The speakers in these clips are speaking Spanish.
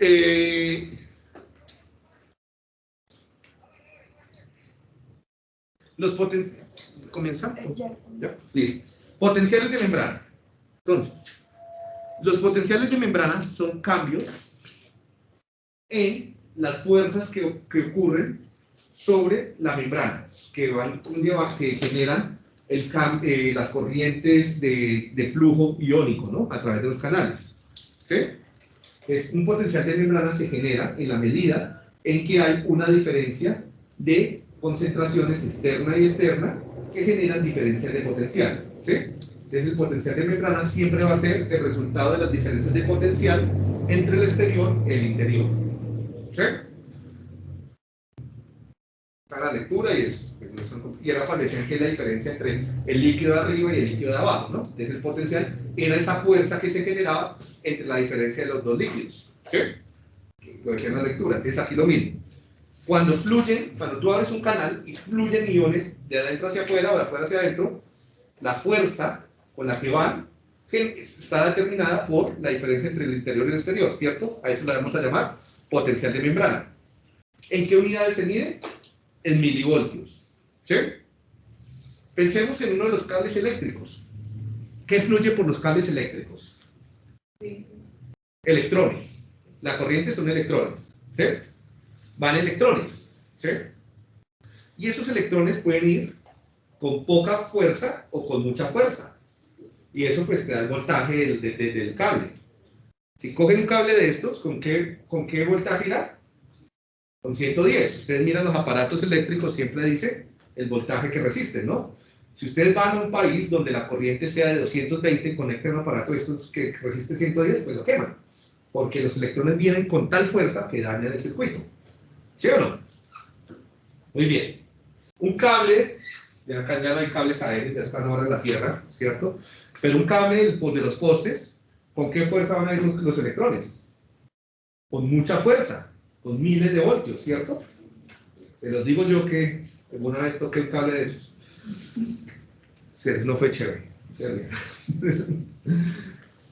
eh, los potenciales... ¿Comienza? Ya. ¿Ya? Listo. Potenciales de membrana. Entonces, los potenciales de membrana son cambios en las fuerzas que, que ocurren sobre la membrana, que, van, que generan el, eh, las corrientes de, de flujo iónico ¿no? a través de los canales. ¿sí? Es, un potencial de membrana se genera en la medida en que hay una diferencia de concentraciones externa y externa que generan diferencias de potencial. ¿sí? Entonces el potencial de membrana siempre va a ser el resultado de las diferencias de potencial entre el exterior y el interior. ¿sí? Está la lectura y eso. Y decían que es la diferencia entre el líquido de arriba y el líquido de abajo, ¿no? Entonces el potencial era esa fuerza que se generaba entre la diferencia de los dos líquidos. ¿Sí? Lo decía en la lectura. Es aquí lo mismo. Cuando fluyen, cuando tú abres un canal y fluyen iones de adentro hacia afuera o de afuera hacia adentro, la fuerza con la que van está determinada por la diferencia entre el interior y el exterior, ¿cierto? A eso la vamos a llamar potencial de membrana. ¿En qué unidades se mide? En milivoltios. ¿Sí? Pensemos en uno de los cables eléctricos. ¿Qué fluye por los cables eléctricos? Electrones. La corriente son electrones. ¿Sí? Van electrones. ¿Sí? Y esos electrones pueden ir con poca fuerza o con mucha fuerza. Y eso pues te da el voltaje del, de- de- del cable. Si cogen un cable de estos, ¿con qué, con qué voltaje irá? Con 110. Ustedes miran los aparatos eléctricos, siempre dice el voltaje que resisten, ¿no? Si ustedes van a un país donde la corriente sea de 220 y conectan un aparato estos que resiste 110, pues lo queman. Porque los electrones vienen con tal fuerza que dañan el circuito. ¿Sí o no? Muy bien. Un cable, ya acá ya no hay cables aéreos, ya están ahora en la Tierra, ¿cierto? Pero un cable del- de los postes, ¿con qué fuerza van a ir los, los electrones? Con mucha fuerza, con miles de voltios, ¿cierto? Se los digo yo que alguna vez toqué un cable de esos. No fue chévere.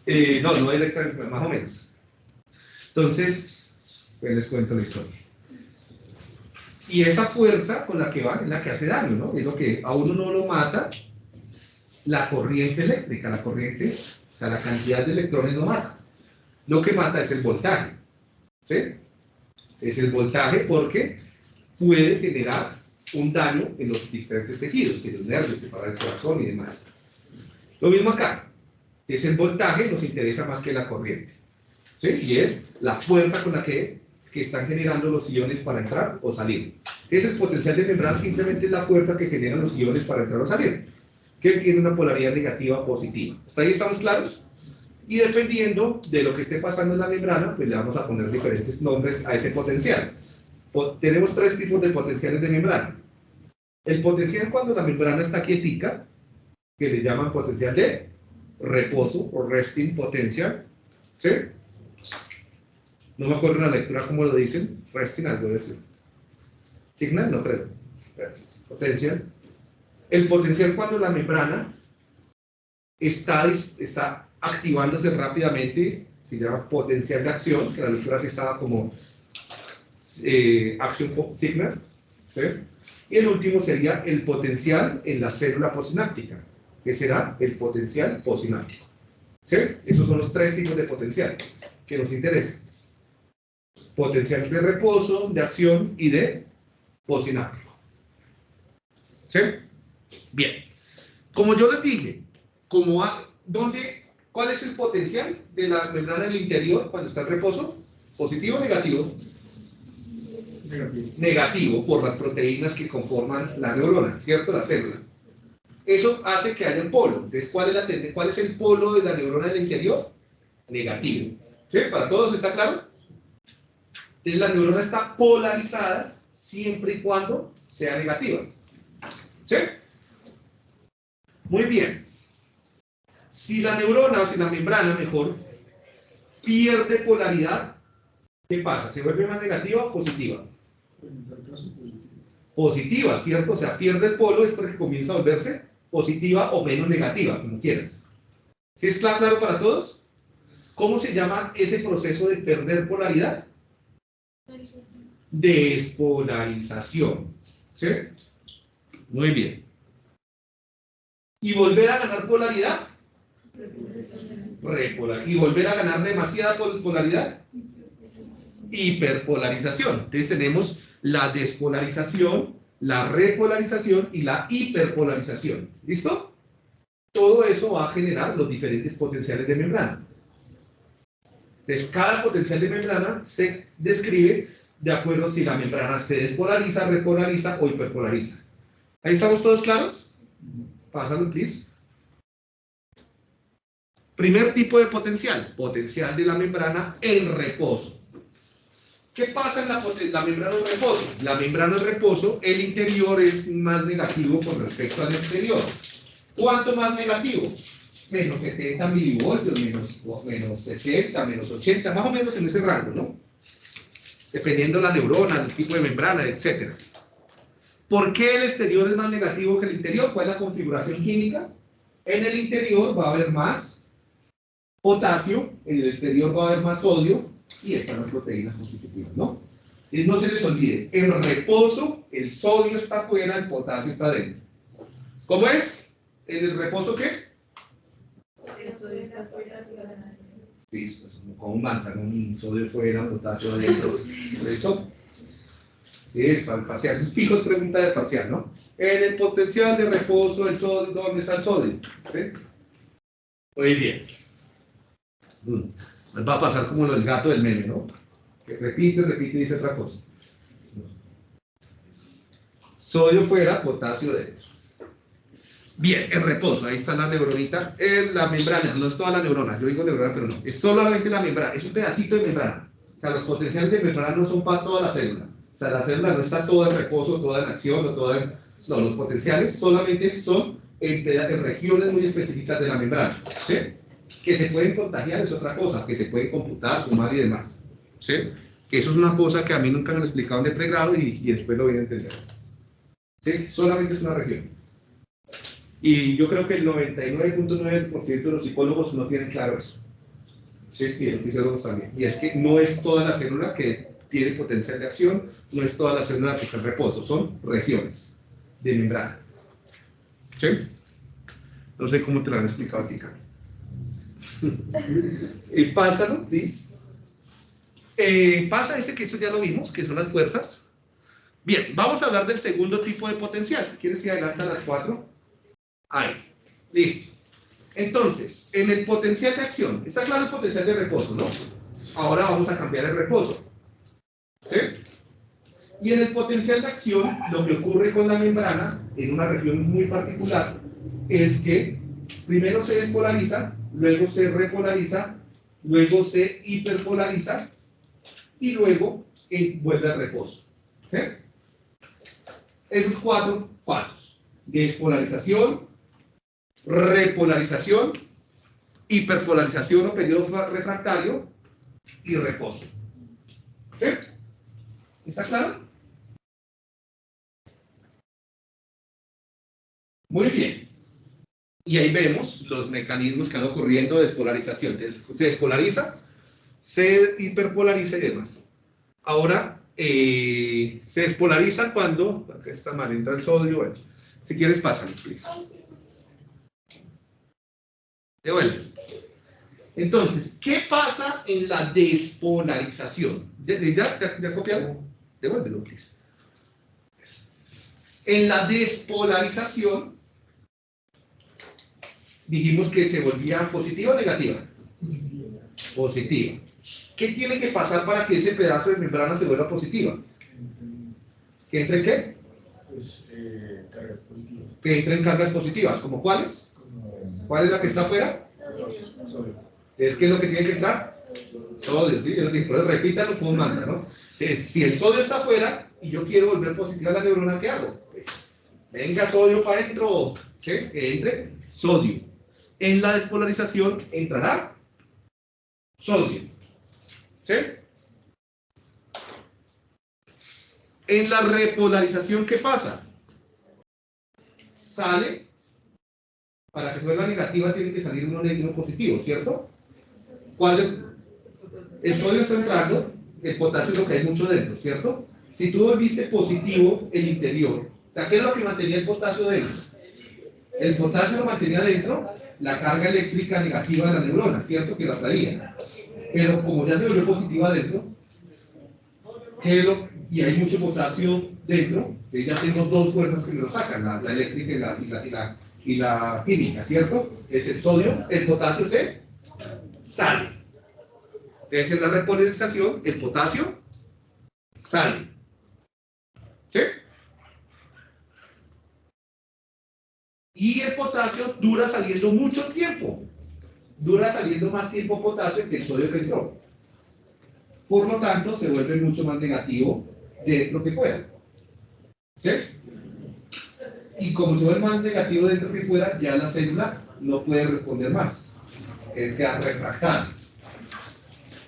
Eh, no, no directamente, más o menos. Entonces, pues les cuento la historia. Y esa fuerza con la que va es la que hace daño, ¿no? Es lo que a uno no lo mata la corriente eléctrica, la corriente, o sea, la cantidad de electrones no mata. Lo que mata es el voltaje, ¿sí? Es el voltaje porque puede generar un daño en los diferentes tejidos, en los nervios, separar el corazón y demás. Lo mismo acá, es el voltaje, nos interesa más que la corriente, ¿sí? Y es la fuerza con la que, que están generando los iones para entrar o salir. Es el potencial de membrana, simplemente es la fuerza que generan los iones para entrar o salir, que tiene una polaridad negativa o positiva. ¿Hasta ahí estamos claros? Y dependiendo de lo que esté pasando en la membrana, pues le vamos a poner diferentes nombres a ese potencial. Tenemos tres tipos de potenciales de membrana. El potencial cuando la membrana está quietica, que le llaman potencial de reposo o resting potential. ¿Sí? No me acuerdo en la lectura cómo lo dicen. Resting algo de eso. Signal, no creo. Potencial. El potencial cuando la membrana está, está activándose rápidamente, se llama potencial de acción, que la lectura sí estaba como eh, action signal. ¿sí? Y el último sería el potencial en la célula posináptica, que será el potencial posináptico. ¿Sí? Esos son los tres tipos de potencial que nos interesan. Potencial de reposo, de acción y de posináptico. ¿Sí? Bien. Como yo les dije, como ¿dónde, ¿cuál es el potencial de la membrana del interior cuando está en reposo? ¿Positivo o negativo? Negativo. por las proteínas que conforman la neurona, ¿cierto? La célula. Eso hace que haya un polo. Entonces, ¿cuál es, la ¿cuál es el polo de la neurona del interior? Negativo. ¿Sí? ¿Para todos está claro? Entonces, la neurona está polarizada siempre y cuando sea negativa. ¿Sí? Muy bien. Si la neurona, o si la membrana, mejor, pierde polaridad, ¿qué pasa? ¿Se vuelve más negativa o positiva? En tal caso, positivo. positiva, ¿cierto? O sea, pierde el polo es porque comienza a volverse positiva o menos negativa, como quieras. ¿Sí es cla- claro para todos? ¿Cómo se llama ese proceso de perder polaridad? Despolarización. ¿Sí? Muy bien. ¿Y volver a ganar polaridad? Repolar. ¿Y volver a ganar demasiada polaridad? Hiperpolarización. Entonces tenemos la despolarización, la repolarización y la hiperpolarización. ¿Listo? Todo eso va a generar los diferentes potenciales de membrana. Entonces, cada potencial de membrana se describe de acuerdo si la membrana se despolariza, repolariza o hiperpolariza. ¿Ahí estamos todos claros? Pásalo, please. Primer tipo de potencial, potencial de la membrana en reposo. ¿Qué pasa en la, membrana en reposo? La membrana en reposo, el interior es más negativo con respecto al exterior. ¿Cuánto más negativo? Menos 70 milivoltios, menos, menos 60, menos 80, más o menos en ese rango, ¿no? Dependiendo la neurona, el tipo de membrana, etc. ¿Por qué el exterior es más negativo que el interior? ¿Cuál es la configuración química? En el interior va a haber más potasio, en el exterior va a haber más sodio, y están las proteínas constitutivas, ¿no? Y no se les olvide, en reposo el sodio está afuera, el potasio está dentro. ¿Cómo es? ¿En el reposo qué? El sodio está afuera, Listo, como un mantra, ¿no? Un sodio fuera, potasio adentro. Eso, sí, es para el parcial. Es fijo, es pregunta de parcial, ¿no? En el potencial de reposo, el sodio, ¿dónde está el sodio? ¿Sí? Muy bien. Mm va a pasar como el gato del meme, ¿no? Que repite, repite y dice otra cosa. Sodio fuera, potasio dentro. Bien, en reposo, ahí está la neuronita. En la membrana, no es toda la neurona, yo digo neurona, pero no. Es solamente la membrana, es un pedacito de membrana. O sea, los potenciales de membrana no son para toda la célula. O sea, la célula no está toda en reposo, toda en acción, o toda en... No, los potenciales solamente son en, en regiones muy específicas de la membrana. ¿sí? Que se pueden contagiar es otra cosa, que se pueden computar, sumar y demás. ¿Sí? Que eso es una cosa que a mí nunca me han explicado en el pregrado y, y después lo voy a entender. ¿Sí? Solamente es una región. Y yo creo que el 99.9% de los psicólogos no tienen claro eso. ¿Sí? Y los fisiólogos también. Y es que no es toda la célula que tiene potencial de acción, no es toda la célula que está en reposo, son regiones de membrana. ¿Sí? No sé cómo te lo han explicado a ti, y pásalo, please. Eh, pasa este que eso ya lo vimos, que son las fuerzas. Bien, vamos a hablar del segundo tipo de potencial. Si quieres, que adelanta las cuatro. Ahí. Listo. Entonces, en el potencial de acción, está claro el potencial de reposo, ¿no? Ahora vamos a cambiar el reposo. ¿Sí? Y en el potencial de acción, lo que ocurre con la membrana, en una región muy particular, es que primero se despolariza luego se repolariza, luego se hiperpolariza y luego vuelve al reposo. ¿sí? Esos cuatro pasos. Despolarización, repolarización, hiperpolarización o periodo refractario y reposo. ¿Sí? ¿Está claro? Muy bien. Y ahí vemos los mecanismos que han ocurriendo de despolarización. Se despolariza, se hiperpolariza y demás. Ahora, eh, se despolariza cuando, está mal, entra el sodio, bueno, si quieres pásame, please. Devuelve. Entonces, ¿qué pasa en la despolarización? ¿Ya, ya? Devuélvelo, please. En la despolarización, dijimos que se volvía positiva o negativa. Positiva. ¿Qué tiene que pasar para que ese pedazo de membrana se vuelva positiva? ¿Que entre en qué? Pues, eh, cargas positivas. Que entre en cargas positivas. ¿Como cuáles? ¿Cuál es la que está afuera? Sodio. ¿Es que es lo que tiene que entrar? Sodio, ¿sí? Yo digo, repítalo como un mantra, ¿no? si el sodio está afuera y yo quiero volver positiva la neurona, ¿qué hago? Pues, venga sodio para adentro, ¿sí? Que entre sodio en la despolarización entrará sodio. ¿Sí? En la repolarización, ¿qué pasa? Sale, para que se vuelva negativa tiene que salir uno negativo positivo, ¿cierto? ¿Cuál de- el sodio está entrando, el potasio es lo que hay mucho dentro, ¿cierto? Si tú volviste positivo el interior, ¿qué es lo que mantenía el potasio dentro? El potasio lo mantenía dentro, la carga eléctrica negativa de la neurona, ¿cierto? Que la traía. Pero como ya se volvió positiva adentro, ¿qué es lo- y hay mucho potasio dentro, ya tengo dos fuerzas que me lo sacan, la, la eléctrica y la, y, la, y, la, y la química, ¿cierto? Es el sodio, el potasio se sale. Entonces en la repolarización, el potasio sale. Y el potasio dura saliendo mucho tiempo. Dura saliendo más tiempo potasio que el sodio que entró. Por lo tanto, se vuelve mucho más negativo dentro que fuera. ¿Sí? Y como se vuelve más negativo dentro que fuera, ya la célula no puede responder más. Queda refractada.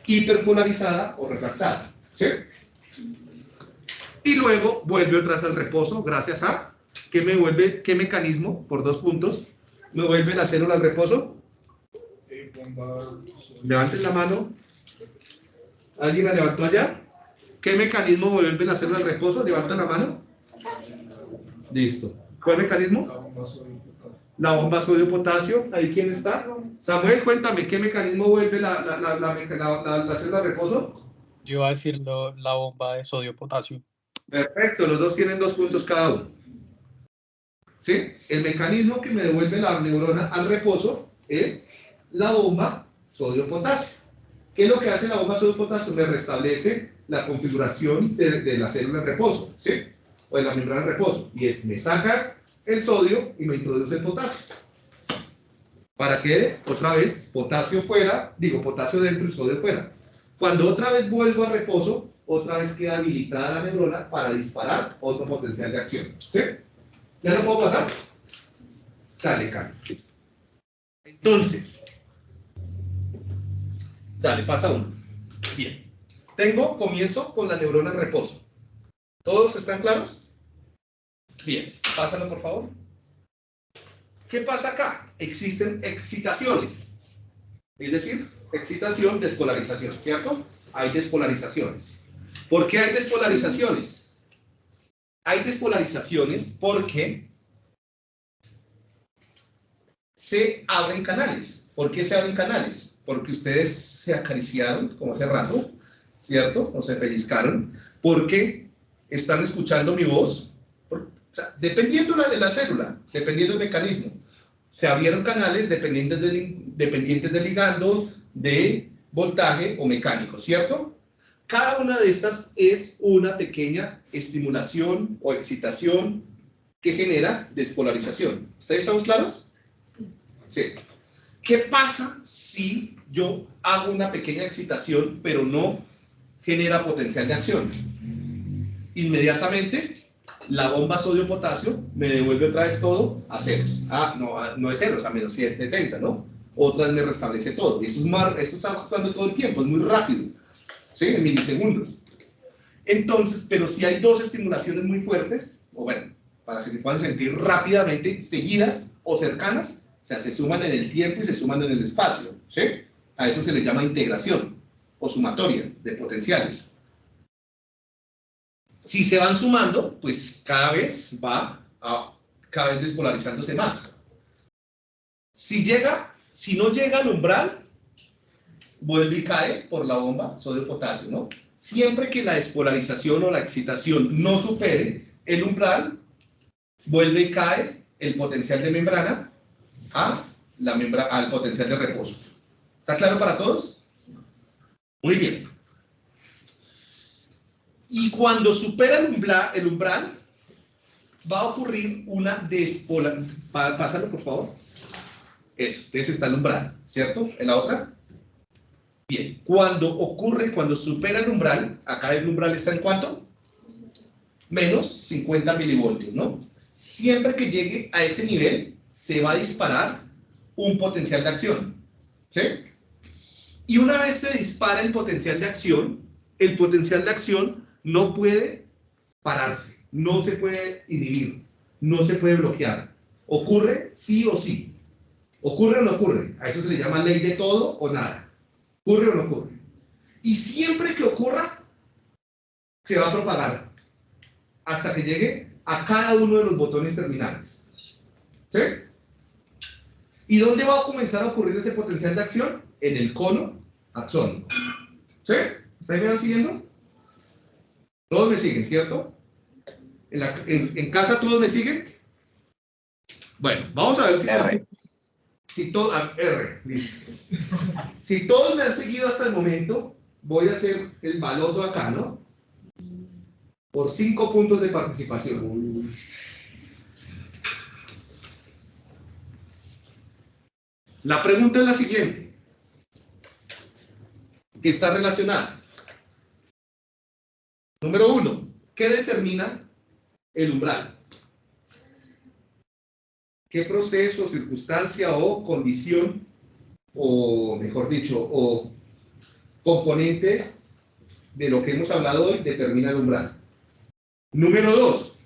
Hiperpolarizada o refractada. ¿Sí? Y luego vuelve otra vez al reposo, gracias a ¿qué me vuelve, qué mecanismo, por dos puntos, me vuelve la célula al reposo? Levanten la mano. ¿Alguien la levantó allá? ¿Qué mecanismo vuelve la célula al reposo? Levanta la mano. Listo. ¿Cuál mecanismo? la bomba sodio-potasio. ¿Ahí quién está? Samuel, cuéntame, ¿qué mecanismo vuelve la, la, la, célula al reposo? Yo iba a decir la bomba de sodio-potasio. Perfecto, los dos tienen dos puntos cada uno. ¿Sí? El mecanismo que me devuelve la neurona al reposo es la bomba sodio-potasio. ¿Qué es lo que hace la bomba sodio-potasio? Me restablece la configuración de, de la célula en reposo, ¿sí? O de la membrana en reposo. Y es, me saca el sodio y me introduce el potasio. ¿Para qué? Otra vez, potasio fuera, digo, potasio dentro y sodio fuera. Cuando otra vez vuelvo al reposo, otra vez queda habilitada la neurona para disparar otro potencial de acción. ¿Sí? ¿Ya lo puedo pasar? Dale, Carlos. Entonces, dale, pasa uno. Bien. Tengo, comienzo con la neurona en reposo. ¿Todos están claros? Bien, pásalo por favor. ¿Qué pasa acá? Existen excitaciones. Es decir, excitación, despolarización, ¿cierto? Hay despolarizaciones. ¿Por qué hay despolarizaciones? Hay despolarizaciones porque se abren canales. ¿Por qué se abren canales? Porque ustedes se acariciaron, como hace rato, ¿cierto? O se pellizcaron, porque están escuchando mi voz. Dependiendo de la célula, dependiendo del mecanismo, se abrieron canales dependientes del, dependientes del ligando, de voltaje o mecánico, ¿cierto? Cada una de estas es una pequeña estimulación o excitación que genera despolarización. ¿Ustedes estamos claros? Sí. ¿Qué pasa si yo hago una pequeña excitación pero no genera potencial de acción? Inmediatamente la bomba sodio-potasio me devuelve otra vez todo a ceros. Ah, no, no es ceros, a menos 170, ¿no? Otras me restablece todo. Y esto, es más, esto está actuando todo el tiempo, es muy rápido. ¿Sí? En milisegundos. Entonces, pero si hay dos estimulaciones muy fuertes, o bueno, para que se puedan sentir rápidamente, seguidas o cercanas, o sea, se suman en el tiempo y se suman en el espacio, ¿sí? A eso se le llama integración o sumatoria de potenciales. Si se van sumando, pues cada vez va a, cada vez despolarizándose más. Si llega, si no llega al umbral, vuelve y cae por la bomba sodio-potasio, ¿no? Siempre que la despolarización o la excitación no supere el umbral, vuelve y cae el potencial de membrana a la membra al potencial de reposo. ¿Está claro para todos? Muy bien. Y cuando supera el umbral, va a ocurrir una despolarización. Pásalo, por favor. Eso, entonces está el umbral, ¿cierto? ¿En la otra? Bien, cuando ocurre, cuando supera el umbral, acá el umbral está en cuánto? Menos 50 milivoltios, ¿no? Siempre que llegue a ese nivel, se va a disparar un potencial de acción, ¿sí? Y una vez se dispara el potencial de acción, el potencial de acción no puede pararse, no se puede inhibir, no se puede bloquear. Ocurre sí o sí. ¿Ocurre o no ocurre? A eso se le llama ley de todo o nada. ¿Ocurre o no ocurre? Y siempre que ocurra, se va a propagar hasta que llegue a cada uno de los botones terminales. ¿Sí? ¿Y dónde va a comenzar a ocurrir ese potencial de acción? En el cono axónico. ¿Sí? ¿Estáis me van siguiendo? Todos me siguen, ¿cierto? ¿En, la- en- en casa todos me siguen? Bueno, vamos a ver si... Si todo, R, listo. Si todos me han seguido hasta el momento, voy a hacer el baloto acá, ¿no? Por cinco puntos de participación. La pregunta es la siguiente, que está relacionada. Número uno, ¿qué determina el umbral? ¿Qué proceso, circunstancia o condición, o mejor dicho, o componente de lo que hemos hablado hoy determina el umbral? Número dos.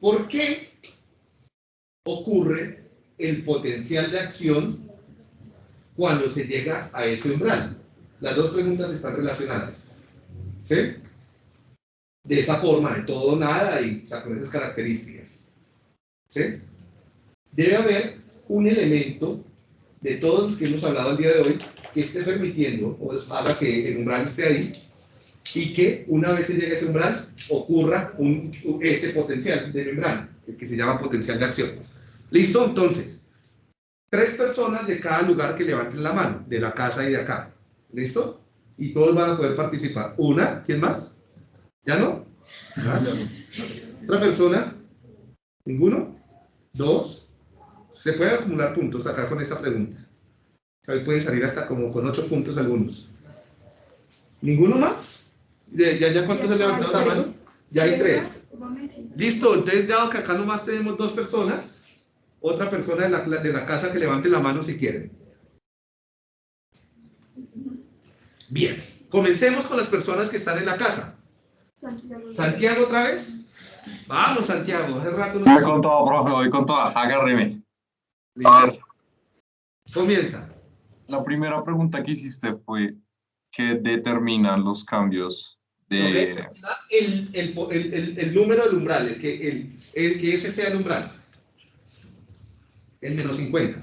¿Por qué ocurre el potencial de acción cuando se llega a ese umbral? Las dos preguntas están relacionadas. ¿Sí? De esa forma, de todo o nada y o con esas características. ¿Sí? Debe haber un elemento de todos los que hemos hablado el día de hoy que esté permitiendo o haga que el umbral esté ahí y que una vez se llegue a ese umbral ocurra ese potencial de membrana, el que se llama potencial de acción. ¿Listo? Entonces, tres personas de cada lugar que levanten la mano, de la casa y de acá. ¿Listo? Y todos van a poder participar. Una, ¿quién más? ¿Ya no? ¿Otra persona? ¿Ninguno? ¿Dos? Se pueden acumular puntos acá con esta pregunta. Hoy pueden salir hasta como con ocho puntos algunos. ¿Ninguno más? ¿Ya, ya, ya cuántos se levantaron la mano? Ya hay tres. Listo, entonces dado que acá nomás tenemos dos personas, otra persona de la, de la casa que levante la mano si quieren. Bien, comencemos con las personas que están en la casa. Santiago otra vez. Vamos, Santiago, hace rato Voy no... con todo, profe, voy con todo. Agárreme. A Listo. ver, Comienza. la primera pregunta que hiciste fue ¿qué determinan los cambios de... El, el, el, el, el número del umbral, el que, el, el que ese sea el umbral. El menos 50.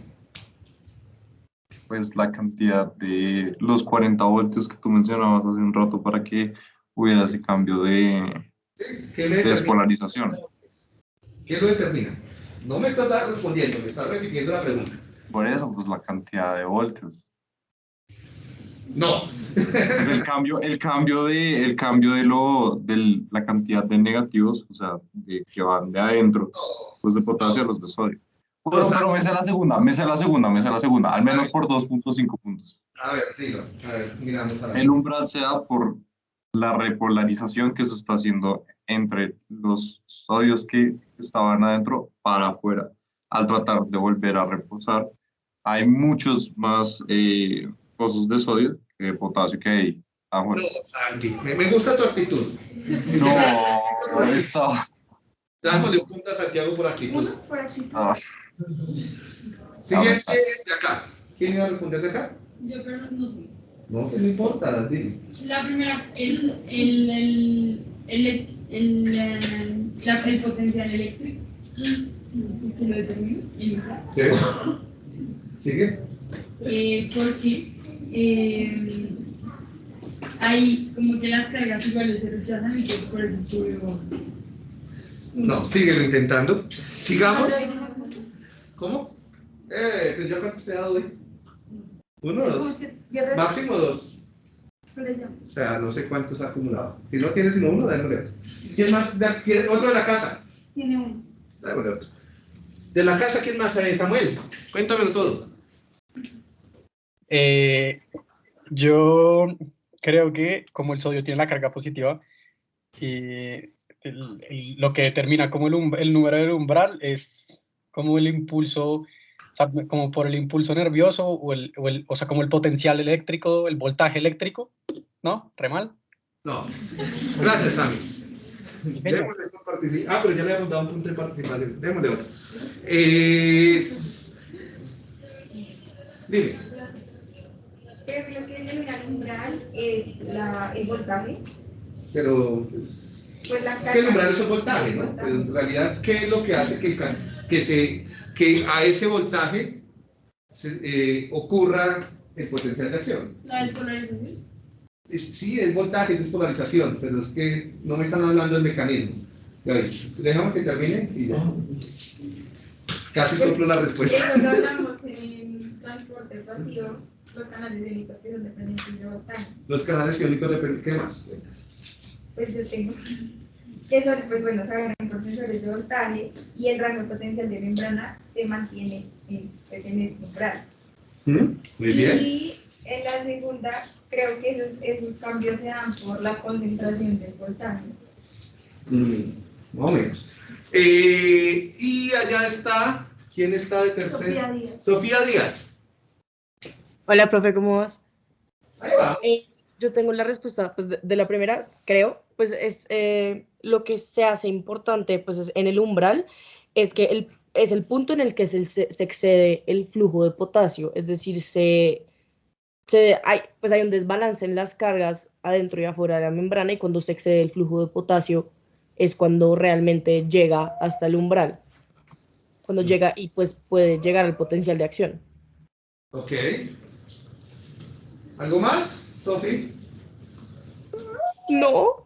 pues la cantidad de los 40 voltios que tú mencionabas hace un rato para que hubiera ese cambio de ¿Sí? ¿Qué, le determina? despolarización. ¿Qué lo determina? No me estás respondiendo, me estás repitiendo la pregunta. Por eso, pues la cantidad de voltios. No. Pues el cambio, el cambio de, el cambio de lo, de la cantidad de negativos, o sea, de, que van de adentro, pues de potasio a los de sodio. Pero, pero me sé la segunda, me sé la segunda, me sé la segunda, al menos por 2.5 puntos. A ver, dilo. A ver, miramos a El umbral se da por la repolarización que se está haciendo entre los sodios que estaban adentro para afuera. Al tratar de volver a reposar, hay muchos más eh, pozos de sodio que de potasio que hay afuera. No, Santi, me, me gusta tu actitud. No, está. Dámosle un punto a Santiago por actitud. Uno por aquí. ah, Siguiente de acá. ¿Quién iba a responder de acá? Yo, pero no sé. No, que no importa, dile. La primera es el, el, el, el, eh, el potencial eléctrico. que lo determina, el umbral. ¿Sí? ¿Sigue? Eh, porque eh, hay como que las cargas iguales se rechazan y que por eso sube. No, síguelo intentando. Sigamos. ¿Cómo? Eh, pero yo cuántos te he dado hoy. Uno o dos. Máximo dos. O sea, no sé cuántos ha acumulado. Si no tienes sino uno, démosle otro. ¿Quién más? Quién- Otro de la casa. Tiene uno. Démosle otro. De la casa, ¿quién más hay? Samuel, cuéntamelo todo. Eh, yo creo que como el sodio tiene la carga positiva, y el- el- lo que determina como el, el número del umbral es como el impulso, o sea, como por el impulso nervioso o, el, o, el- o sea, como el potencial eléctrico, el voltaje eléctrico, ¿no? ¿Re mal? No. Gracias, Sammy. Démosle otro partici- Ah, pero ya le hemos dado un punto de participación. Démosle otro. Es- Dime. Creo que lo que determina el umbral es la, el voltaje. Pero pues, Pues la es que el umbral es un voltaje, ¿no? Pero en realidad, ¿qué es lo que hace que, que, se, que a ese voltaje se, eh, ocurra el potencial de acción? La despolarización. Es- sí, es voltaje, es despolarización, pero es que no me están hablando del mecanismo. Ya ves, dejamos que termine y ya. Casi soplo la respuesta. Lo hablamos en transporte pasivo, los canales iónicos que son dependientes de voltaje. Los canales iónicos dependen, ¿qué más? Pues yo tengo que son, pues bueno, se agarran por sensores de voltaje y el rango potencial de membrana se mantiene en, pues, en este umbral. ¿Mm? Muy bien. Y en la segunda, creo que esos, esos cambios se dan por la concentración del voltaje. Mm, más o menos. Eh, y allá está, ¿quién está de tercer? Sofía Díaz. Sofía Díaz. Hola, profe, ¿cómo vas? Ahí va. Eh, yo tengo la respuesta pues, de, de la primera, creo, pues es eh, lo que se hace importante pues, es en el umbral, es que el, es el punto en el que se, excede el flujo de potasio, es decir, se, se, hay, pues hay un desbalance en las cargas adentro y afuera de la membrana y cuando se excede el flujo de potasio es cuando realmente llega hasta el umbral, cuando llega y pues puede llegar al potencial de acción. Ok. ¿Algo más, Sofi? No.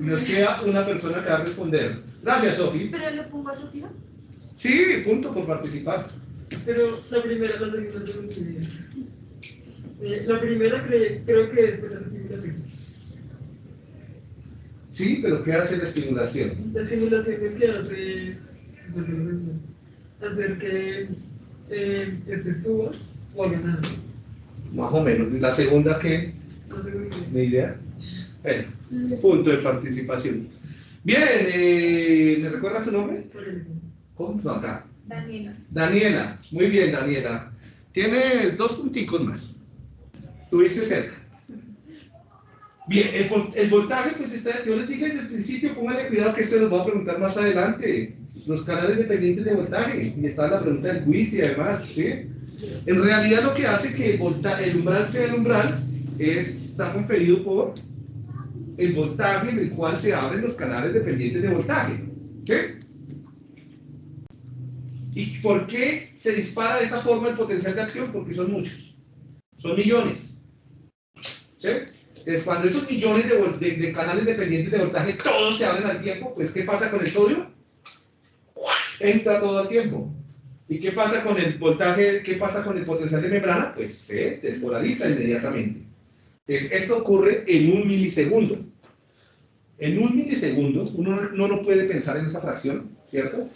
Nos queda una persona que va a responder. Gracias, Sofi. ¿Pero le pongo a Sofía? Sí, punto por participar. Pero la primera, la segunda entendí. Eh, La primera cre- creo que es la estimulación. Sí, pero ¿qué hace la estimulación? La estimulación lo que hace es hacer que eh, este suba o haga nada. Más o menos. ¿Y la segunda qué? No tengo ni idea. Punto de participación. Bien, eh, ¿me recuerda su nombre? ¿Cómo? No, acá. Daniela. Daniela, muy bien, Daniela. Tienes dos punticos más. Estuviste cerca. Bien, el, el voltaje, pues está, yo les dije desde el principio, pónganle cuidado que esto nos va a preguntar más adelante. Los canales dependientes de voltaje, y está la pregunta del quiz y además, ¿sí? En realidad lo que hace que el, volta- el umbral sea el umbral es, está conferido por el voltaje en el cual se abren los canales dependientes de voltaje. ¿Sí? ¿Y por qué se dispara de esa forma el potencial de acción? Porque son muchos. Son millones. ¿Sí? Entonces, cuando esos millones de, de- de canales dependientes de voltaje todos se abren al tiempo, pues ¿qué pasa con el sodio? Entra todo al tiempo. ¿Y qué pasa con el voltaje? ¿Qué pasa con el potencial de membrana? Pues se despolariza inmediatamente. Esto ocurre en un milisegundo. En un milisegundo, uno no- lo puede pensar en esa fracción, ¿cierto?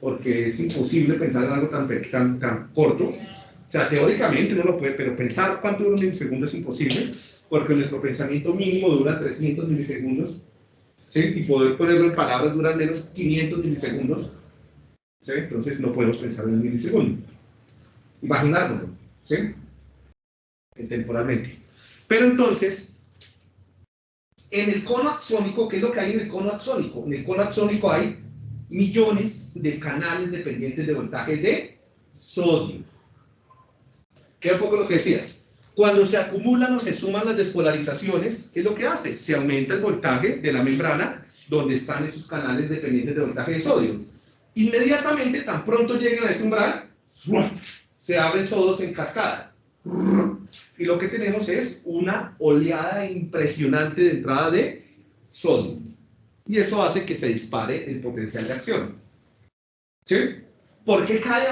porque es imposible pensar en algo tan, tan, tan corto. O sea, teóricamente uno lo puede, pero pensar cuánto dura un milisegundo es imposible, porque nuestro pensamiento mínimo dura 300 milisegundos, ¿sí? y poder ponerlo en palabras dura menos 500 milisegundos, ¿sí? entonces no podemos pensar en un milisegundo. Imaginárnoslo, ¿sí? Temporalmente. Pero entonces, en el cono axónico, ¿qué es lo que hay en el cono axónico? En el cono axónico hay millones de canales dependientes de voltaje de sodio. ¿Qué un poco lo que decía? Cuando se acumulan o se suman las despolarizaciones, ¿qué es lo que hace? Se aumenta el voltaje de la membrana donde están esos canales dependientes de voltaje de sodio. Inmediatamente, tan pronto lleguen a ese umbral, se abren todos en cascada. Y lo que tenemos es una oleada impresionante de entrada de sodio y eso hace que se dispare el potencial de acción. ¿Sí? ¿Por qué cae,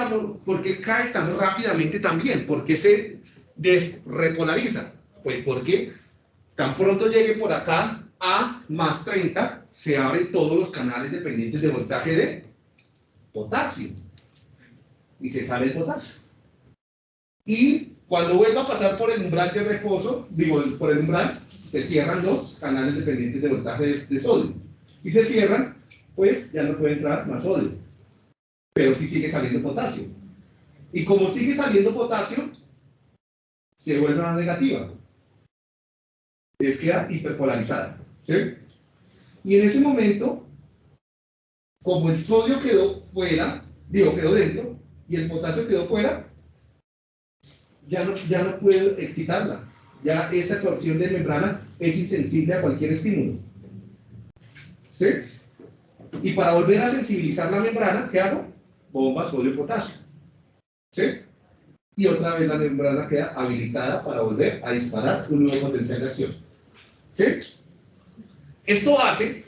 por qué cae tan rápidamente también? ¿Por qué se desrepolariza? Pues porque tan pronto llegue por acá a más 30, se abren todos los canales dependientes de voltaje de potasio. Y se sale el potasio. Y cuando vuelva a pasar por el umbral de reposo, digo, por el umbral, se cierran los canales dependientes de voltaje de, sodio y se cierran, pues ya no puede entrar más sodio. Pero sí sigue saliendo potasio. Y como sigue saliendo potasio, se vuelve a negativa. Es queda hiperpolarizada. ¿sí? Y en ese momento, como el sodio quedó fuera, digo, quedó dentro, y el potasio quedó fuera, ya no, ya no puedo excitarla. Ya esa torsión de membrana es insensible a cualquier estímulo. ¿Sí? Y para volver a sensibilizar la membrana, ¿qué hago? Bomba sodio-potasio. ¿Sí? Y otra vez la membrana queda habilitada para volver a disparar un nuevo potencial de acción. ¿Sí? Esto hace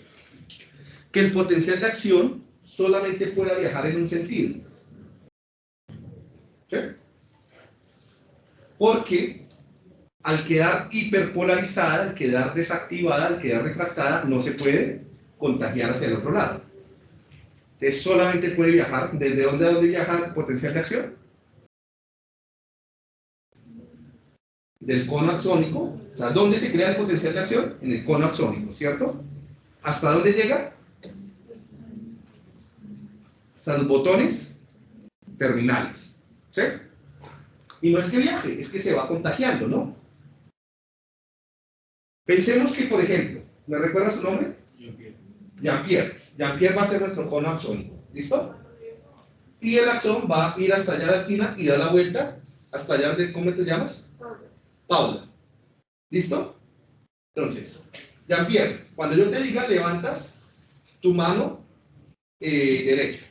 que el potencial de acción solamente pueda viajar en un sentido. ¿Sí? Porque al quedar hiperpolarizada, al quedar desactivada, al quedar refractada, no se puede contagiar hacia el otro lado. Entonces solamente puede viajar, ¿desde dónde a dónde viaja el potencial de acción? Del cono axónico, o sea, ¿dónde se crea el potencial de acción? En el cono axónico, ¿cierto? ¿Hasta dónde llega? Hasta los botones terminales, ¿sí? Y no es que viaje, es que se va contagiando, ¿no? Pensemos que, por ejemplo, ¿me recuerda su nombre? Jean-Pierre. Jean-Pierre va a ser nuestro cono axónico. ¿Listo? Y el axón va a ir hasta allá a la esquina y da la vuelta hasta allá donde, ¿cómo te llamas? Paula. ¿Listo? Entonces, Jean-Pierre, cuando yo te diga levantas tu mano eh, derecha.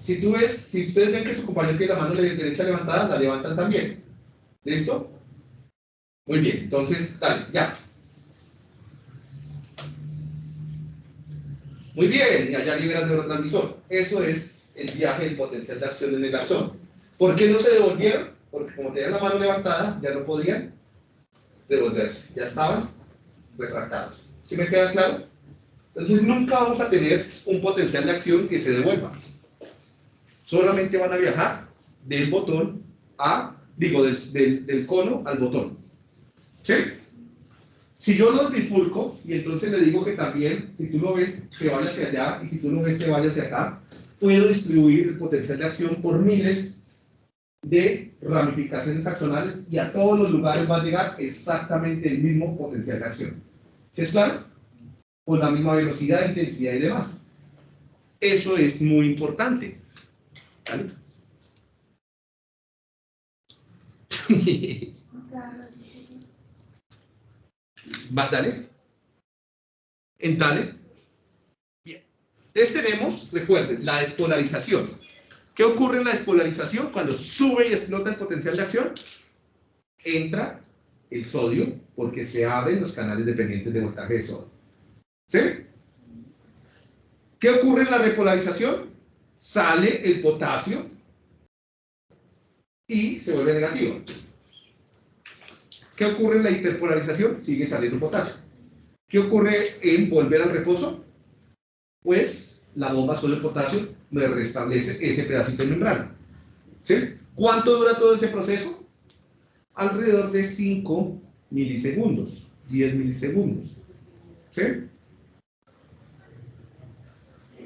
Si tú ves, si ustedes ven que su compañero tiene la mano derecha levantada, la levantan también. ¿Listo? Muy bien, entonces, dale, ya. Muy bien, y allá libera el neurotransmisor. Eso es el viaje del potencial de acción en el axón. ¿Por qué no se devolvieron? Porque como tenían la mano levantada, ya no podían devolverse. Ya estaban refractados. ¿Sí me queda claro? Entonces nunca vamos a tener un potencial de acción que se devuelva. Solamente van a viajar del botón a, digo, del, del, del cono al botón. ¿Sí? Si yo lo bifurco y entonces le digo que también, si tú lo ves, se vaya hacia allá y si tú lo ves, se vaya hacia acá, puedo distribuir el potencial de acción por miles de ramificaciones axonales y a todos los lugares va a llegar exactamente el mismo potencial de acción. ¿Sí es claro? Con la misma velocidad, intensidad y demás. Eso es muy importante. ¿Vale? Va, dale. En dale. Bien. Entonces tenemos, recuerden, la despolarización. ¿Qué ocurre en la despolarización? Cuando sube y explota el potencial de acción, entra el sodio porque se abren los canales dependientes de voltaje de sodio. ¿Sí? ¿Qué ocurre en la repolarización? Sale el potasio y se vuelve negativo. ¿Qué ocurre en la hiperpolarización? Sigue saliendo potasio. ¿Qué ocurre en volver al reposo? Pues la bomba sodio-potasio me restablece ese pedacito de membrana. ¿Sí? ¿Cuánto dura todo ese proceso? Alrededor de 5 milisegundos, 10 milisegundos. ¿Sí?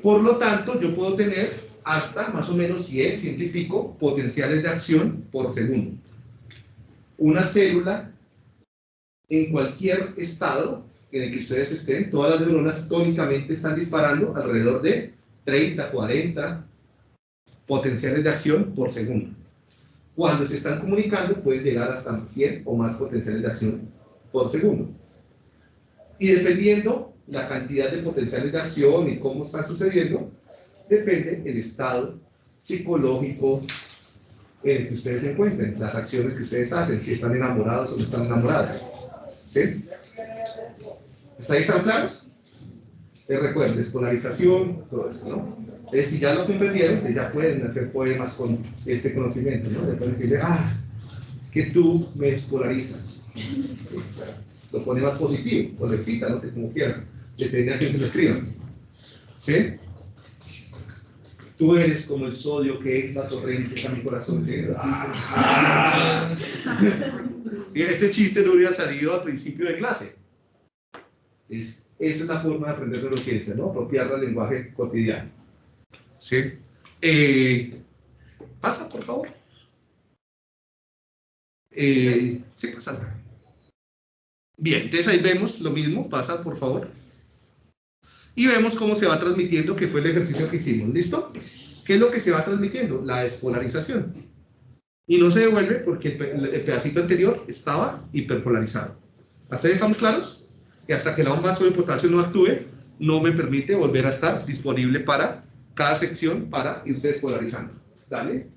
Por lo tanto, yo puedo tener hasta más o menos 100, 100 y pico potenciales de acción por segundo. Una célula en cualquier estado en el que ustedes estén, todas las neuronas tónicamente están disparando alrededor de 30, 40 potenciales de acción por segundo. Cuando se están comunicando pueden llegar hasta 100 o más potenciales de acción por segundo. Y dependiendo la cantidad de potenciales de acción y cómo están sucediendo, depende el estado psicológico en el que ustedes se encuentren, las acciones que ustedes hacen, si están enamorados o no están enamorados. ¿Sí? ¿Está ahí están claros? Les recuerden, despolarización, todo eso, ¿no? Entonces, si ya lo comprendieron, pues ya pueden hacer poemas con este conocimiento, ¿no? De decirle, ah, es que tú me despolarizas. Lo pone más positivo, o lo excita, no sé cómo quieran. Depende a quién se lo escriban. ¿Sí? Tú eres como el sodio que es la torrente a mi corazón. ¿sí? Este chiste no hubiera salido al principio de clase. Es, esa es la forma de aprender neurociencia, ¿no? Apropiarla al lenguaje cotidiano. ¿Sí? Eh, pasa, por favor. Eh, sí, pasa. Bien, entonces ahí vemos lo mismo. Pasa, por favor. Y vemos cómo se va transmitiendo, que fue el ejercicio que hicimos. ¿Listo? ¿Qué es lo que se va transmitiendo? La despolarización. Y no se devuelve porque el, pe- el pedacito anterior estaba hiperpolarizado. ¿Hasta ahí estamos claros? Y hasta que la bomba de potasio no actúe, no me permite volver a estar disponible para cada sección para irse despolarizando. ¿Dale?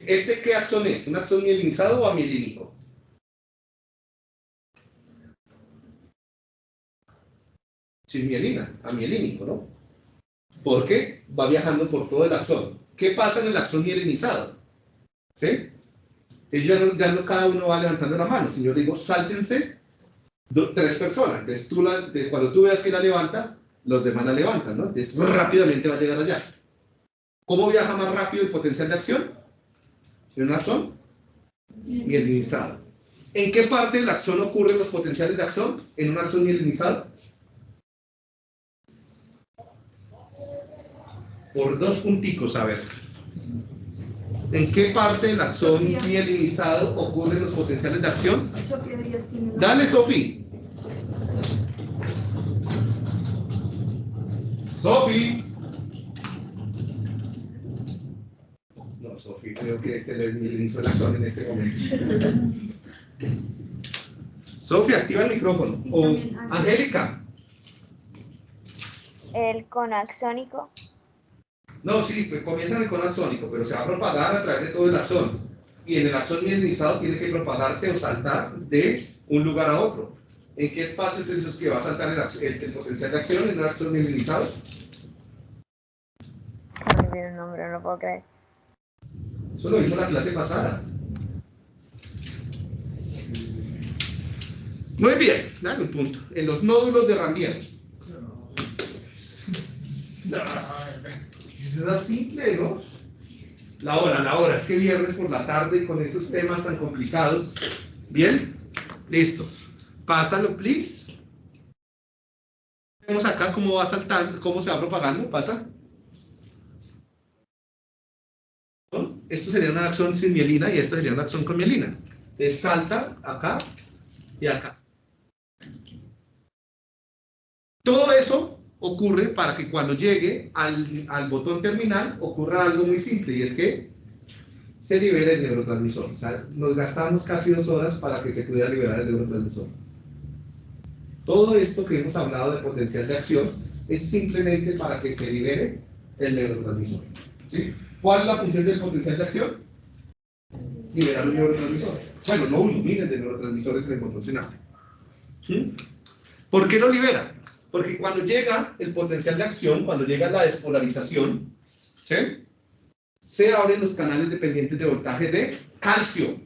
¿Este qué axón es? ¿Un axón mielinizado o amielínico? Sin mielina, amielínico, ¿no? Porque va viajando por todo el axón. ¿Qué pasa en el axón mielinizado? ¿Sí? Ellos ya no, cada uno va levantando la mano, sino yo digo, sáltense do- tres personas. Entonces, tú cuando tú veas que la levanta, los demás la levantan, ¿no? Entonces, rápidamente va a llegar allá. ¿Cómo viaja más rápido el potencial de acción? En un axón mielinizado. ¿En qué parte del axón ocurren los potenciales de acción? En un axón mielinizado. Por dos punticos, a ver. ¿En qué parte del axón mielinizado ocurren los potenciales de acción? Dale, Sofi. Sofi. No, Sofi, creo que se le mielinizó el axón en este momento. Sofi, activa el micrófono. O Angélica. El conaxónico. No, sí, pues comienza en el cono axónico, pero se va a propagar a través de todo el axón. Y en el axón mielinizado tiene que propagarse o saltar de un lugar a otro. ¿En qué espacios es los que va a saltar el, ax- el- el potencial de acción en un axón mielinizado? No el nombre, no lo puedo creer. Eso lo vimos la clase pasada. Muy bien, dale un punto. En los nódulos de Ranvier. Es simple, ¿no? La hora, la hora. Es que viernes por la tarde con estos temas tan complicados. Bien, listo. Pásalo, please. Vemos acá cómo va saltando, cómo se va propagando. Pasa. Esto sería una acción sin mielina y esto sería una acción con mielina. Entonces salta acá y acá. Todo eso ocurre para que cuando llegue al, al botón terminal ocurra algo muy simple y es que se libere el neurotransmisor. O sea, nos gastamos casi dos horas para que se pudiera liberar el neurotransmisor. Todo esto que hemos hablado de potencial de acción es simplemente para que se libere el neurotransmisor. ¿sí? ¿Cuál es la función del potencial de acción? Liberar un neurotransmisor. Bueno, no uno, miles de neurotransmisores en el botón. ¿Sí? ¿Por qué lo libera? Porque cuando llega el potencial de acción, cuando llega la despolarización, se abren los canales dependientes de voltaje de calcio.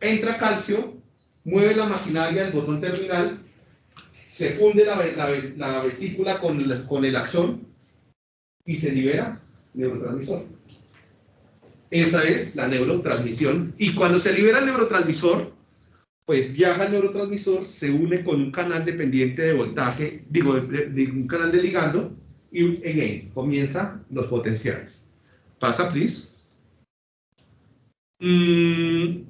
Entra calcio, mueve la maquinaria del botón terminal, se funde la, ve- la ve- la vesícula con, el- el axón y se libera neurotransmisor. Esa es la neurotransmisión. Y cuando se libera el neurotransmisor, pues viaja el neurotransmisor, se une con un canal dependiente de voltaje, digo, de, de un canal de ligando, y again, comienza los potenciales. Pasa, please. Mm,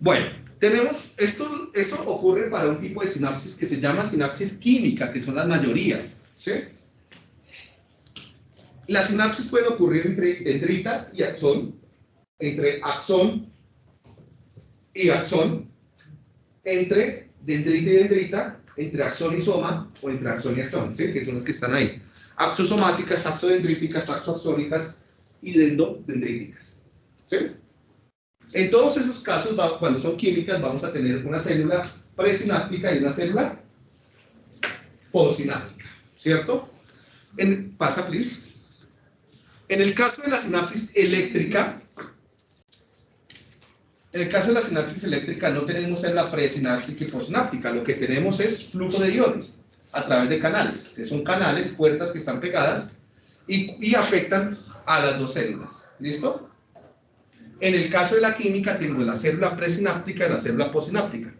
bueno, tenemos, esto, eso ocurre para un tipo de sinapsis que se llama sinapsis química, que son las mayorías, ¿sí? Las sinapsis pueden ocurrir entre dendrita y axón, entre axón y axón, entre dendrita y dendrita, entre axón y soma, o entre axón y axón, ¿sí? que son los que están ahí. Axosomáticas, axodendríticas, axoaxónicas y dendodendríticas. ¿sí? En todos esos casos, cuando son químicas, vamos a tener una célula presináptica y una célula postsináptica, ¿cierto? En, pasa, please. En el caso de la sinapsis eléctrica, en el caso de la sinapsis eléctrica no tenemos célula presináptica y postsináptica, lo que tenemos es flujo de iones a través de canales, que son canales, puertas que están pegadas y, afectan a las dos células. ¿Listo? En el caso de la química tengo la célula presináptica y la célula postsináptica.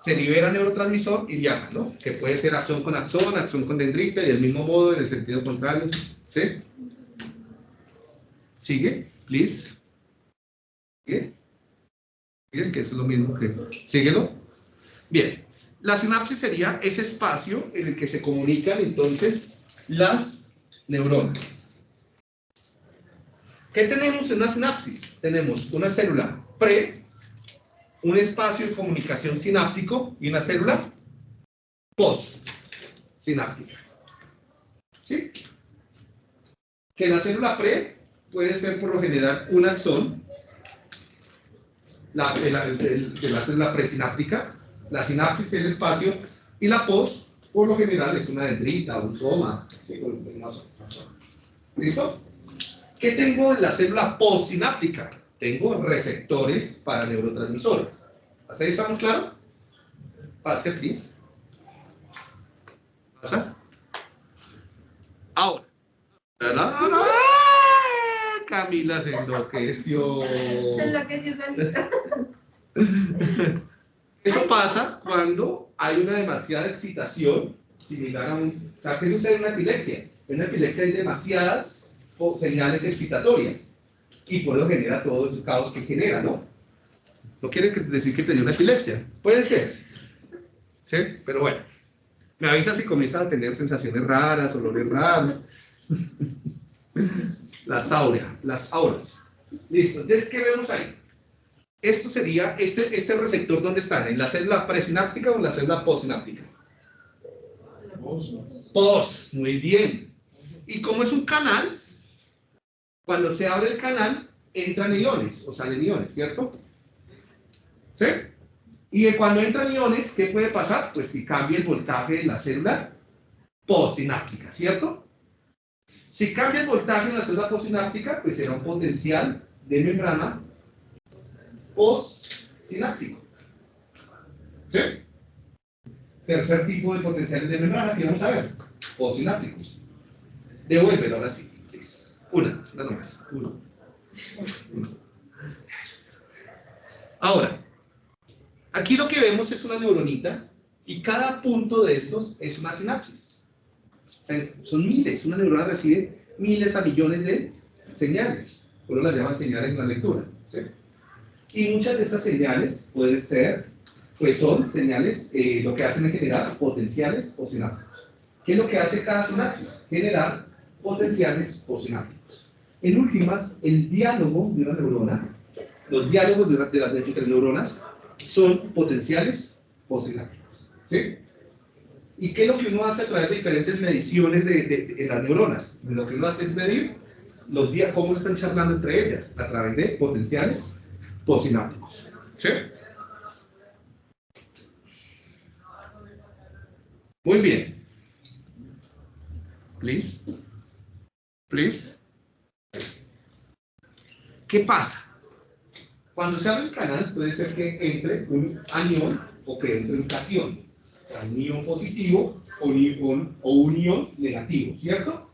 Se libera neurotransmisor y viaja, ¿no? Que puede ser acción con axón, acción con dendrita y del mismo modo en el sentido contrario. ¿Sí? Sigue, please. Sigue, que es lo mismo que... Síguelo. Bien. La sinapsis sería ese espacio en el que se comunican entonces las neurona. ¿Qué tenemos en una sinapsis? Tenemos una célula pre, un espacio de comunicación sináptico y una célula post sináptica. ¿Sí? Que la célula pre puede ser por lo general un axón, la, de, la, la célula presináptica, la sinapsis el espacio, y la post, por lo general, es una dendrita, un soma. ¿Listo? ¿Qué tengo en la célula postsináptica? Tengo receptores para neurotransmisores. ¿Hasta ahí estamos claros? Pase, please. ¿Pasa? Ahora. La, la, la, la. Camila se enloqueció. Se enloqueció solita. Eso pasa cuando hay una demasiada excitación, similar a un... O sea, ¿qué sucede en una epilepsia? En una epilepsia hay demasiadas señales excitatorias y por eso genera todo el caos que genera, ¿no? No quiere decir que te dio una epilepsia. Puede ser. ¿Sí? Pero bueno. Me avisa si comienzas a tener sensaciones raras, olores raros. Las auras, las auras. Listo. Entonces, ¿qué vemos ahí? Esto sería, este, este receptor, ¿dónde está? ¿En la célula presináptica o en la célula postsináptica? Post, muy bien. Y como es un canal, cuando se abre el canal, entran iones o salen iones, ¿cierto? ¿Sí? Y cuando entran iones, ¿qué puede pasar? Pues que cambia el voltaje de la célula postsináptica, ¿cierto? Si cambia el voltaje en la célula postsináptica, pues será un potencial de membrana postsináptico. ¿Sí? Tercer tipo de potenciales de membrana que vamos a ver, postsinápticos. Devuélvelo ahora sí. Una, una nomás. Uno. Uno. Ahora, aquí lo que vemos es una neuronita y cada punto de estos es una sinapsis. O sea, son miles, una neurona recibe miles a millones de señales. Uno las llama señales en la lectura. ¿sí? Y muchas de estas señales pueden ser, pues son señales, eh, lo que hacen es generar potenciales postsinápticos. ¿Qué es lo que hace cada sinapsis? Generar potenciales postsinápticos. En últimas, el diálogo de una neurona, los diálogos de, una- de las entre neuronas, son potenciales postsinápticos. ¿Sí? ¿Y qué es lo que uno hace a través de diferentes mediciones de, en las neuronas? Lo que uno hace es medir los días, cómo están charlando entre ellas, a través de potenciales postsinápticos. ¿Sí? Muy bien. Please. Please. ¿Qué pasa? Cuando se abre el canal, puede ser que entre un anión o que entre un cation. O sea, un ion positivo o un ion, o un ion negativo, ¿cierto?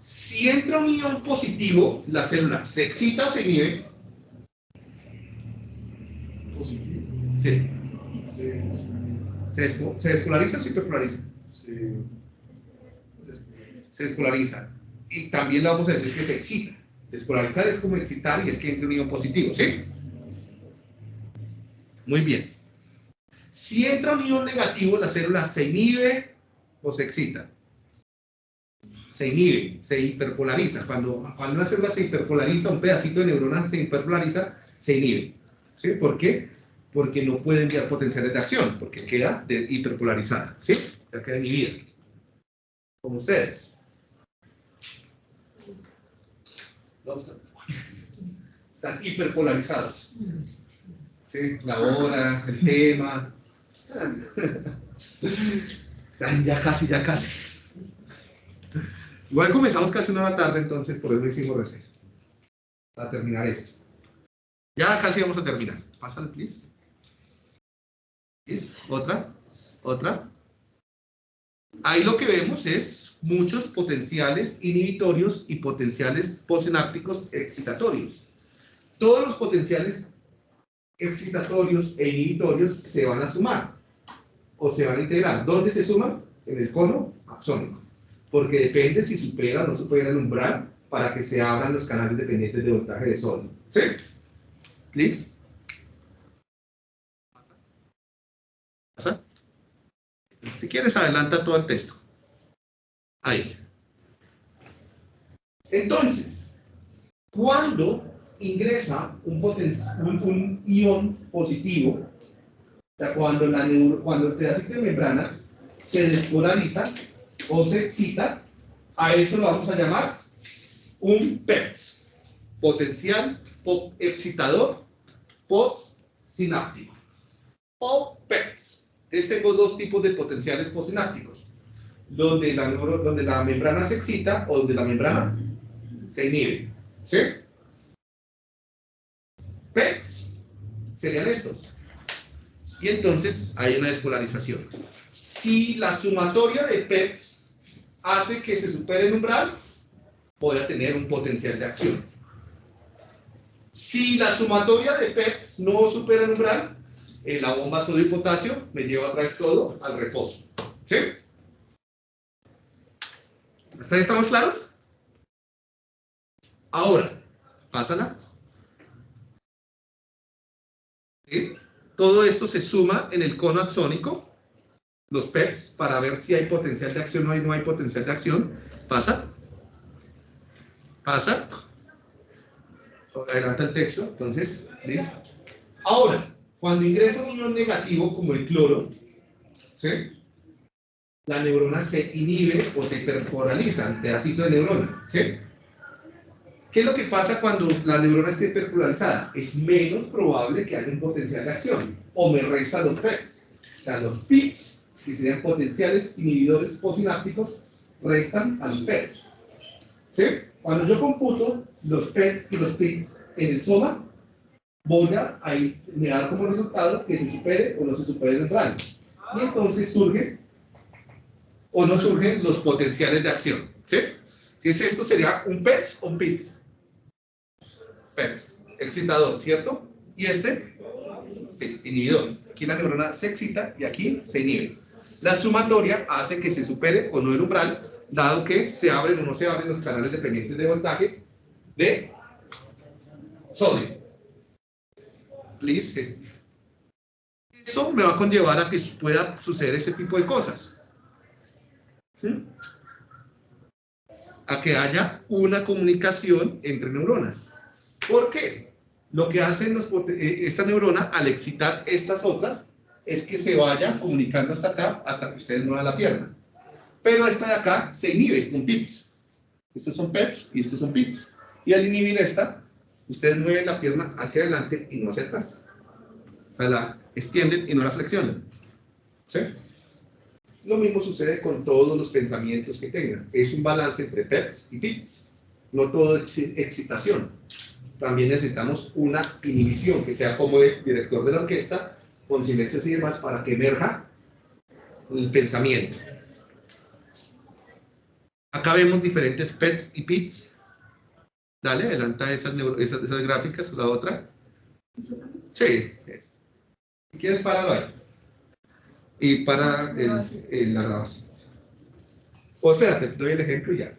Si entra un ion positivo, la célula se excita o se inhibe. Positivo. Sí. ¿Se, se despolariza o se hiperpolariza? Sí. Se despolariza. Y también le vamos a decir que se excita. Despolarizar es como excitar y es que entre un ion positivo, ¿sí? Muy bien. Si entra un ion negativo, la célula se inhibe o se excita. Se inhibe, se hiperpolariza. Cuando, cuando una célula se hiperpolariza, un pedacito de neurona se hiperpolariza, se inhibe. ¿Sí? ¿Por qué? Porque no puede enviar potenciales de acción, porque queda hiperpolarizada. ¿Sí? Ya queda inhibida. Como ustedes. Están hiperpolarizados. Sí, la hora, el tema. Ya casi, ya casi. Igual comenzamos casi una hora tarde, entonces por eso hicimos receso. Para terminar esto. Ya casi vamos a terminar. Pásale, please. Please. Otra. Otra. Ahí lo que vemos es muchos potenciales inhibitorios y potenciales postsinápticos excitatorios. Todos los potenciales excitatorios e inhibitorios se van a sumar o se van a integrar. ¿Dónde se suman? En el cono axónico. Porque depende si supera o no supera el umbral para que se abran los canales dependientes de voltaje de sodio. ¿Sí? Please. ¿Pasa? Si quieres, adelanta todo el texto. Ahí. Entonces, cuando ingresa un, un, un ion positivo, cuando, la neuro- cuando el pedacito de membrana se despolariza o se excita, a eso lo vamos a llamar un PEX, potencial po- excitador postsináptico. O PEX. Entonces tengo dos tipos de potenciales postsinápticos, donde la, donde la membrana se excita o donde la membrana se inhibe. ¿Sí? PEX serían estos. Y entonces hay una despolarización. Si la sumatoria de PEX hace que se supere el umbral, voy a tener un potencial de acción. Si la sumatoria de PEX no supera el umbral, eh, la bomba sodio y potasio me lleva otra vez todo al reposo. ¿Sí? ¿Hasta ahí estamos claros? Ahora, pásala. Todo esto se suma en el cono axónico, los PEPs, para ver si hay potencial de acción o hay- no hay potencial de acción. Pasa. Pasa. Adelanta el texto. Entonces, listo. Ahora, cuando ingresa un ion negativo como el cloro, ¿sí? la neurona se inhibe o se hiperpolariza, el pedacito de neurona. ¿sí? ¿Qué es lo que pasa cuando la neurona está hiperpolarizada? Es menos probable que haya un potencial de acción, o me restan los PEPs. O sea, los PIPs, que serían potenciales inhibidores posinápticos, restan a los PEPs. ¿Sí? Cuando yo computo los PEPs y los PIPs en el soma, voy a, me da como resultado que se supere o no se supere el umbral. Y entonces surge o no surgen los potenciales de acción. ¿Sí? ¿Qué es esto? Sería un PEPs o un PIPs. Excitador, ¿cierto? Y este, inhibidor. Aquí la neurona se excita y aquí se inhibe. La sumatoria hace que se supere o no el umbral, dado que se abren o no se abren los canales dependientes de voltaje de sodio. Please. Eso me va a conllevar a que pueda suceder ese tipo de cosas. A que haya una comunicación entre neuronas. ¿Por qué? Lo que hacen eh, esta neurona al excitar estas otras es que se vaya comunicando hasta acá hasta que ustedes muevan la pierna. Pero esta de acá se inhibe con pips. Estos son peps y estos son pips. Y al inhibir esta, ustedes mueven la pierna hacia adelante y no hacia atrás. O sea, la extienden y no la flexionan. ¿Sí? Lo mismo sucede con todos los pensamientos que tengan. Es un balance entre peps y pips. No todo es excitación. También necesitamos una inhibición, que sea como el director de la orquesta, con silencios y demás, para que emerja el pensamiento. Acá vemos diferentes PETs y PITs. Dale, adelanta esas, esas, esas gráficas, la otra. Sí. Si quieres, páralo ahí. Y para la grabación. O espérate, doy el ejemplo y ya.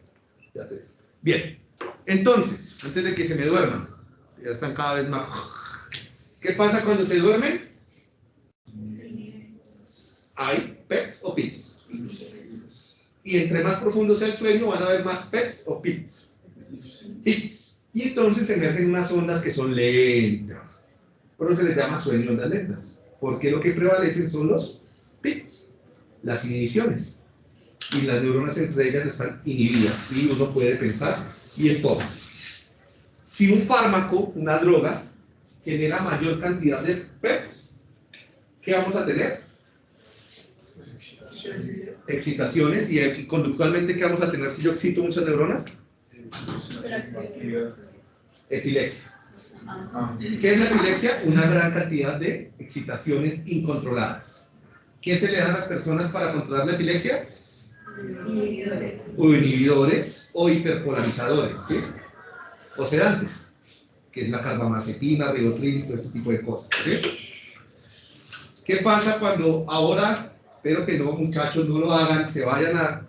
Bien. Entonces, antes de que se me duerman, ya están cada vez más. ¿Qué pasa cuando se duermen? Hay PETs o PITs. Y entre más profundo sea el sueño, van a haber más PETs o PITs. PITs. Y entonces emergen unas ondas que son lentas. Por eso se les llama sueño ondas lentas. Porque lo que prevalecen son los PITs, las inhibiciones. Y las neuronas entre ellas están inhibidas. Y uno puede pensar y en todo. Si un fármaco, una droga, genera mayor cantidad de PEPs, ¿qué vamos a tener? Excitaciones. ¿Y aquí, conductualmente qué vamos a tener si yo excito muchas neuronas? Epilepsia. ¿Qué es la epilepsia? Una gran cantidad de excitaciones incontroladas. ¿Qué se le dan a las personas para controlar la epilepsia? Inhibidores. o inhibidores o hiperpolarizadores, ¿sí? O sedantes, que es la carbamazepina, ribotril, todo ese tipo de cosas, ¿sí? ¿Qué pasa cuando ahora, espero que no, muchachos, no lo hagan, se vayan a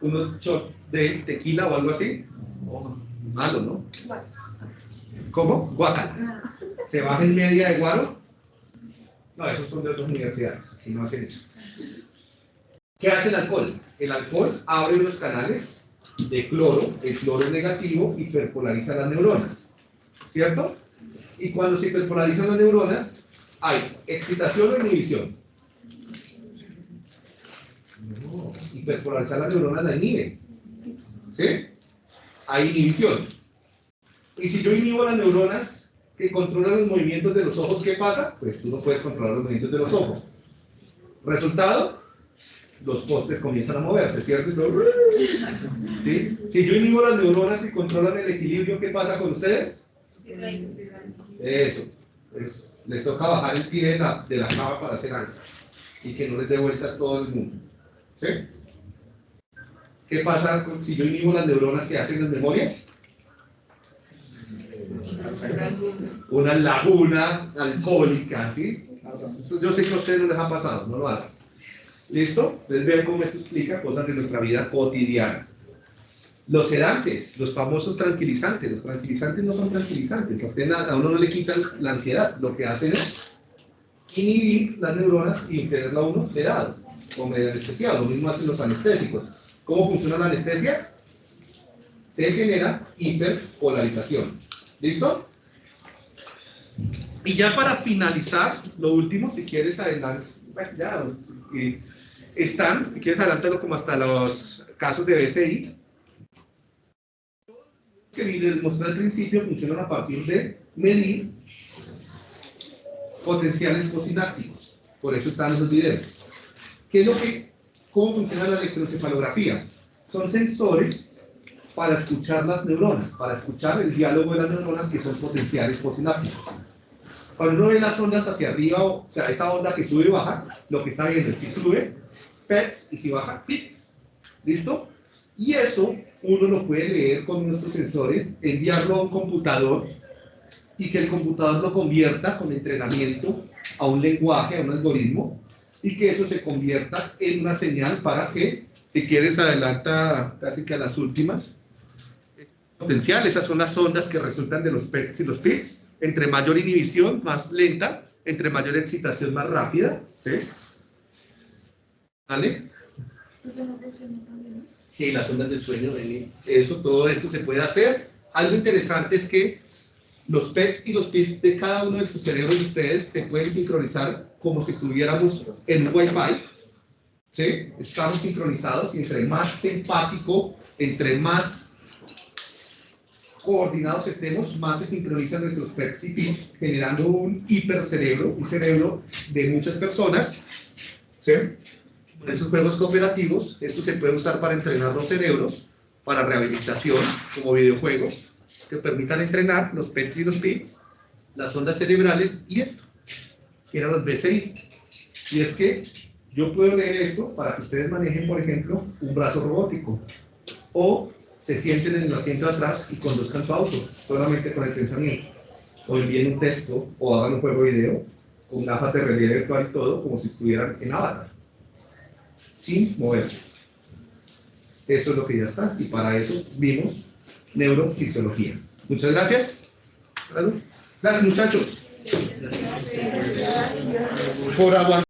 unos shots de tequila o algo así? Oh, malo, ¿no? ¿Cómo? Guacala. ¿Se bajen media de guaro? No, esos son de otras universidades, y no hacen eso. ¿Qué hace el alcohol? El alcohol abre unos canales de cloro, el cloro es negativo, hiperpolariza las neuronas, ¿cierto? Y cuando se hiperpolarizan las neuronas, hay excitación o inhibición. No, hiperpolarizar las neuronas la inhibe, ¿sí? Hay inhibición. Y si yo inhibo las neuronas que controlan los movimientos de los ojos, ¿qué pasa? Pues tú no puedes controlar los movimientos de los ojos. Resultado, los postes comienzan a moverse, ¿cierto? ¿Sí? Si yo inhibo las neuronas que controlan el equilibrio, ¿qué pasa con ustedes? Eso. Pues, les toca bajar el pie de la, de cama para hacer algo. Y que no les dé vueltas todo el mundo. ¿Sí? ¿Qué pasa si yo inhibo las neuronas que hacen las memorias? Una laguna alcohólica, ¿sí? Yo sé que a ustedes no les ha pasado, no lo hagan. ¿Listo? Entonces vean cómo esto explica cosas de nuestra vida cotidiana. Los sedantes, los famosos tranquilizantes. Los tranquilizantes no son tranquilizantes. A, uno no le quitan la ansiedad. Lo que hacen es inhibir las neuronas y tenerlo a uno sedado o medio anestesiado. Lo mismo hacen los anestésicos. ¿Cómo funciona la anestesia? Se genera hiperpolarización. ¿Listo? Y ya para finalizar, lo último, si quieres adelantar, bueno, ya, eh, están, si quieres adelántalo como hasta los casos de BCI, que les mostré al principio funcionan a partir de medir potenciales posinápticos. Por eso están los videos. ¿Qué es lo que, cómo funciona la electroencefalografía? Son sensores para escuchar las neuronas, para escuchar el diálogo de las neuronas que son potenciales posinápticos. Cuando uno ve las ondas hacia arriba, o sea, esa onda que sube y baja, lo que está viendo es si sube, PETs, y si baja, PITs. ¿Listo? Y eso uno lo puede leer con nuestros sensores, enviarlo a un computador y que el computador lo convierta con entrenamiento a un lenguaje, a un algoritmo, y que eso se convierta en una señal para que, si quieres, adelanta casi que a las últimas, potencial, esas son las ondas que resultan de los PETs y los PITs, entre mayor inhibición, más lenta, entre mayor excitación, más rápida, ¿sí? ¿Vale? Sí, las ondas del sueño, Eli. eso, todo esto se puede hacer. Algo interesante es que los PETs y los PITs de cada uno de sus cerebros de ustedes se pueden sincronizar como si estuviéramos en Wi-Fi. ¿Sí? Estamos sincronizados y entre más empático, entre más coordinados estemos, más se sincronizan nuestros PETs y PITs, generando un hipercerebro, un cerebro de muchas personas. ¿Sí? En esos juegos cooperativos, esto se puede usar para entrenar los cerebros, para rehabilitación, como videojuegos, que permitan entrenar los PETs y los PITs, las ondas cerebrales y esto, que eran los BCI. Y es que yo puedo leer esto para que ustedes manejen, por ejemplo, un brazo robótico, o se sienten en el asiento de atrás y conduzcan su auto, solamente con el pensamiento, o envíen un texto, o hagan un juego video, con gafas de realidad virtual y todo, como si estuvieran en Avatar sin moverse. Eso es lo que ya está. Y para eso vimos neurofisiología. Muchas gracias. Gracias muchachos. Por aguantar.